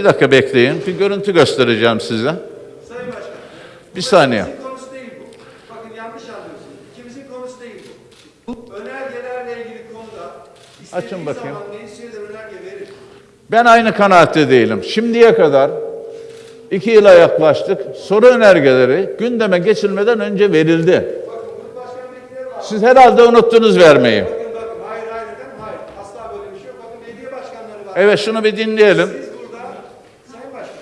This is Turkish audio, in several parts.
Bir dakika bekleyin. Bir görüntü göstereceğim size. Sayın Başkan. Bir saniye. İkimizin konusu değil bu. Bakın yanlış anlıyorsunuz. İkimizin konusu değil bu. Önergelerle ilgili konuda Açın bakayım. zaman meclis üyeleri önerge verir. Ben aynı kanaatte değilim. Şimdiye kadar iki yıla yaklaştık. Soru önergeleri gündeme geçilmeden önce verildi. Bakın grup başkan vekilleri var. Siz herhalde unuttunuz vermeyi. Bakın bakın hayır hayır hayır. Asla böyle bir şey yok. Bakın belediye başkanları var. Evet şunu bir dinleyelim. Siz burada Sayın Başkan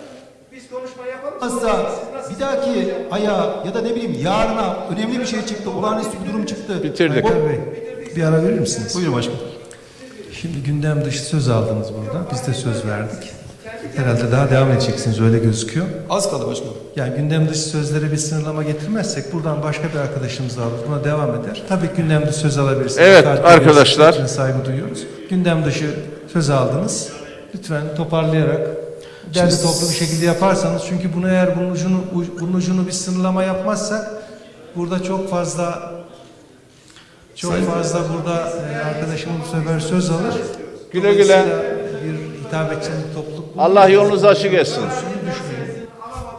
biz konuşma yapalım. Olmazsa bir dahaki aya ya da ne bileyim yarına önemli bir şey çıktı, olağanüstü bir durum çıktı. Bitirdik. O- Bey, bir ara verir misiniz? Buyurun başkanım. Şimdi gündem dışı söz aldınız burada. Biz de söz verdik. Herhalde daha devam edeceksiniz öyle gözüküyor. Az kaldı başkanım. Yani gündem dışı sözlere bir sınırlama getirmezsek buradan başka bir arkadaşımız alır. Buna devam eder. Tabii gündem dışı söz alabilirsiniz. Evet, Takip arkadaşlar. saygı duyuyoruz. Gündem dışı söz aldınız. Lütfen toparlayarak derli Şimdi- toplu bir şekilde yaparsanız çünkü bunu eğer bunun ucunu, bunun ucunu bir sınırlama yapmazsak burada çok fazla çok fazla burada e, arkadaşımız bu sefer söz alır. Güle güle. Bir edeceğiniz topluluk. Allah yolunuzu açık etsin.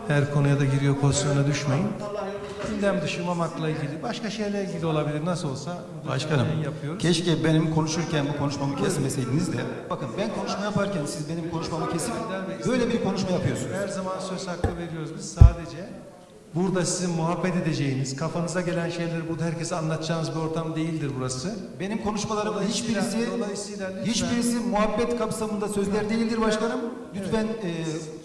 Her konuya da giriyor pozisyona düşmeyin. Gündem dışı mamakla ilgili, başka şeylerle ilgili olabilir. Nasıl olsa Başkanım, yapıyoruz. keşke benim konuşurken bu konuşmamı kesmeseydiniz de. Bakın ben konuşma yaparken siz benim konuşmamı kesip böyle bir konuşma yapıyorsunuz. Her zaman söz hakkı veriyoruz. Biz sadece burada sizin muhabbet edeceğiniz, kafanıza gelen şeyleri burada herkese anlatacağınız bir ortam değildir burası. Benim konuşmalarımın Dolayısıyla- hiçbirisi dolayısıyla lütfen- hiçbirisi muhabbet kapsamında sözler değildir başkanım. Lütfen e,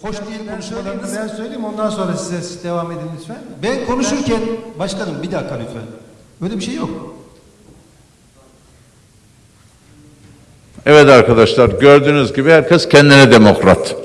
hoş değil Ben söyleyeyim, konuşmalarınız. ben söyleyeyim ondan sonra size devam edin lütfen. Ben konuşurken başkanım bir dakika lütfen. Öyle bir şey yok. Evet arkadaşlar gördüğünüz gibi herkes kendine demokrat.